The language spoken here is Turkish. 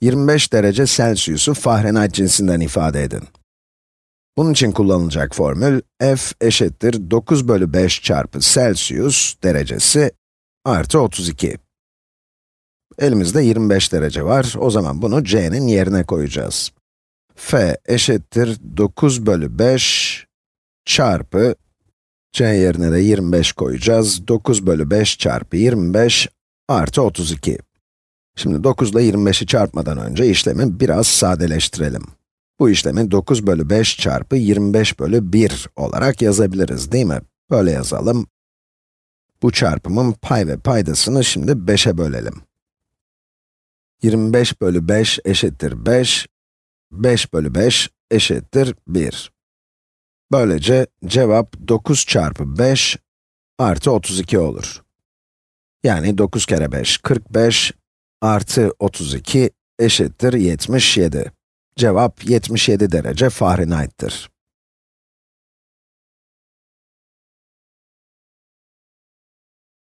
25 derece Celsius'u Fahrenheit cinsinden ifade edin. Bunun için kullanılacak formül, f eşittir 9 bölü 5 çarpı Celsius derecesi artı 32. Elimizde 25 derece var, o zaman bunu c'nin yerine koyacağız. f eşittir 9 bölü 5 çarpı, c yerine de 25 koyacağız. 9 bölü 5 çarpı 25 artı 32. Şimdi 9 ile 25'i çarpmadan önce işlemi biraz sadeleştirelim. Bu işlemi 9 bölü 5 çarpı 25 bölü 1 olarak yazabiliriz, değil mi? Böyle yazalım. Bu çarpımın pay ve paydasını şimdi 5'e bölelim. 25 bölü 5 eşittir 5, 5 bölü 5 eşittir 1. Böylece cevap 9 çarpı 5 artı 32 olur. Yani 9 kere 5, 45 artı 32 eşittir 77. Cevap 77 derece Fahrenheit'tir.